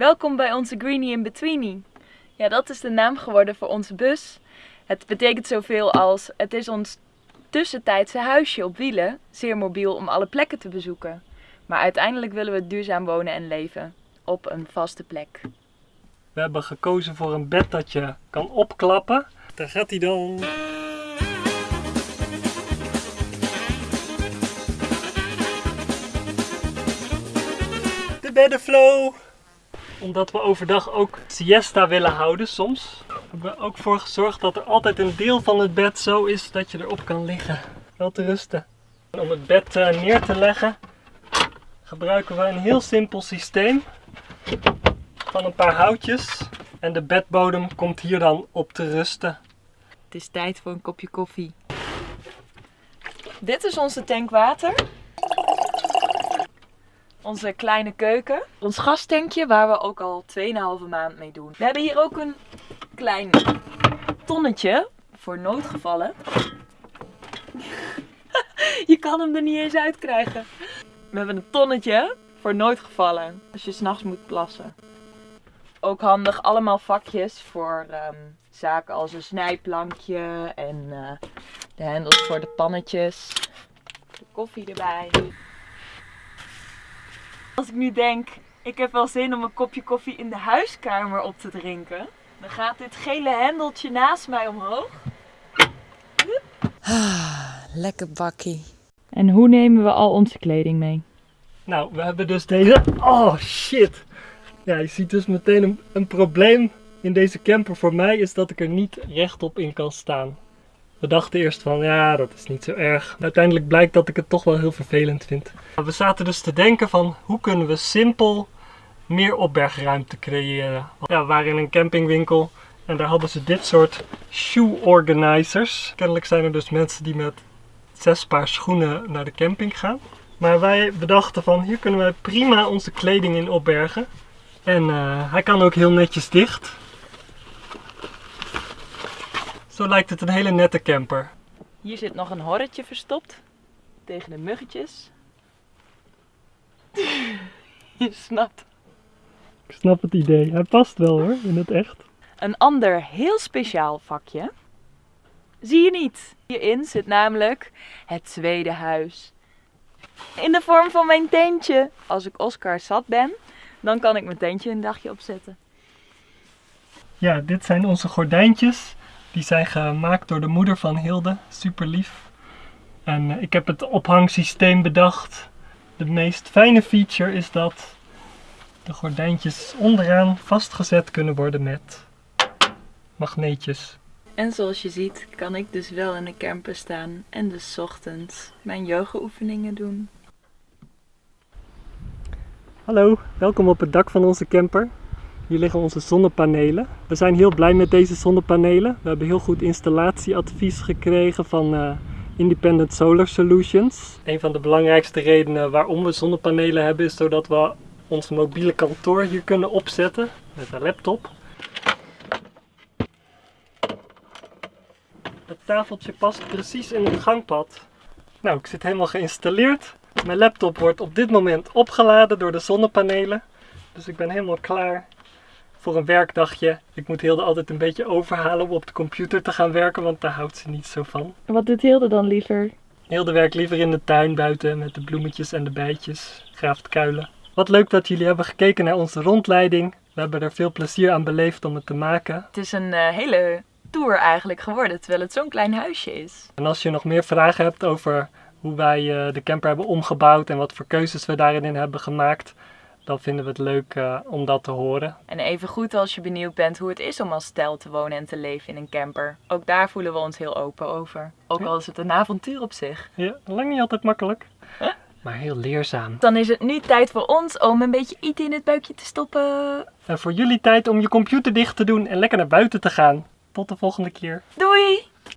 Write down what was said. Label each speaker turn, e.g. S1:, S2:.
S1: Welkom bij onze Greenie in Betweenie. Ja, dat is de naam geworden voor onze bus. Het betekent zoveel als het is ons tussentijdse huisje op wielen, zeer mobiel om alle plekken te bezoeken. Maar uiteindelijk willen we duurzaam wonen en leven op een vaste plek.
S2: We hebben gekozen voor een bed dat je kan opklappen. Daar gaat hij dan. De beddenflow! Omdat we overdag ook siesta willen houden soms, hebben we ook voor gezorgd dat er altijd een deel van het bed zo is dat je erop kan liggen. Wel te rusten. En om het bed eh, neer te leggen gebruiken we een heel simpel systeem van een paar houtjes. En de bedbodem komt hier dan op te rusten.
S1: Het is tijd voor een kopje koffie. Dit is onze tank water. Onze kleine keuken. Ons gastankje waar we ook al 2,5 maand mee doen. We hebben hier ook een klein tonnetje voor noodgevallen. Je kan hem er niet eens uit krijgen. We hebben een tonnetje voor noodgevallen. Als je s'nachts moet plassen. Ook handig, allemaal vakjes voor ehm, zaken als een snijplankje en eh, de hendels voor de pannetjes. Koffie erbij. Als ik nu denk, ik heb wel zin om een kopje koffie in de huiskamer op te drinken. Dan gaat dit gele hendeltje naast mij omhoog.
S3: Lekker bakkie.
S1: En hoe nemen we al onze kleding mee?
S2: Nou, we hebben dus deze. Oh shit! Ja, je ziet dus meteen een, een probleem in deze camper voor mij is dat ik er niet rechtop in kan staan. We dachten eerst van ja, dat is niet zo erg. Uiteindelijk blijkt dat ik het toch wel heel vervelend vind. We zaten dus te denken van hoe kunnen we simpel meer opbergruimte creëren. Ja, we waren in een campingwinkel en daar hadden ze dit soort shoe organizers. Kennelijk zijn er dus mensen die met zes paar schoenen naar de camping gaan. Maar wij bedachten van hier kunnen wij prima onze kleding in opbergen. En uh, hij kan ook heel netjes dicht. Zo lijkt het een hele nette camper.
S1: Hier zit nog een horretje verstopt. Tegen de muggetjes. Je snapt.
S2: Ik snap het idee. Hij past wel hoor, in het echt.
S1: Een ander heel speciaal vakje. Zie je niet? Hierin zit namelijk het tweede huis. In de vorm van mijn tentje. Als ik Oscar zat ben, dan kan ik mijn tentje een dagje opzetten.
S2: Ja, dit zijn onze gordijntjes. Die zijn gemaakt door de moeder van Hilde. Super lief. En eh, ik heb het ophangsysteem bedacht. De meest fijne feature is dat de gordijntjes onderaan vastgezet kunnen worden met magneetjes.
S1: En zoals je ziet kan ik dus wel in de camper staan en dus ochtends mijn yoga oefeningen doen.
S2: Hallo, welkom op het dak van onze camper. Hier liggen onze zonnepanelen. We zijn heel blij met deze zonnepanelen. We hebben heel goed installatieadvies gekregen van uh, Independent Solar Solutions. Een van de belangrijkste redenen waarom we zonnepanelen hebben is zodat we ons mobiele kantoor hier kunnen opzetten met een laptop. Het tafeltje past precies in het gangpad. Nou, ik zit helemaal geïnstalleerd. Mijn laptop wordt op dit moment opgeladen door de zonnepanelen. Dus ik ben helemaal klaar voor een werkdagje. Ik moet Hilde altijd een beetje overhalen om op de computer te gaan werken, want daar houdt ze niet zo van.
S1: Wat doet Hilde dan liever?
S2: Hilde werkt liever in de tuin buiten met de bloemetjes en de bijtjes, graaft kuilen. Wat leuk dat jullie hebben gekeken naar onze rondleiding. We hebben er veel plezier aan beleefd om het te maken.
S1: Het is een uh, hele tour eigenlijk geworden, terwijl het zo'n klein huisje is.
S2: En als je nog meer vragen hebt over hoe wij uh, de camper hebben omgebouwd en wat voor keuzes we daarin hebben gemaakt, dan vinden we het leuk uh, om dat te horen.
S1: En even goed als je benieuwd bent hoe het is om als stel te wonen en te leven in een camper. Ook daar voelen we ons heel open over. Ook al is het een avontuur op zich.
S2: Ja, lang niet altijd makkelijk. Maar heel leerzaam.
S1: Dan is het nu tijd voor ons om een beetje eten in het buikje te stoppen.
S2: En voor jullie tijd om je computer dicht te doen en lekker naar buiten te gaan. Tot de volgende keer.
S1: Doei!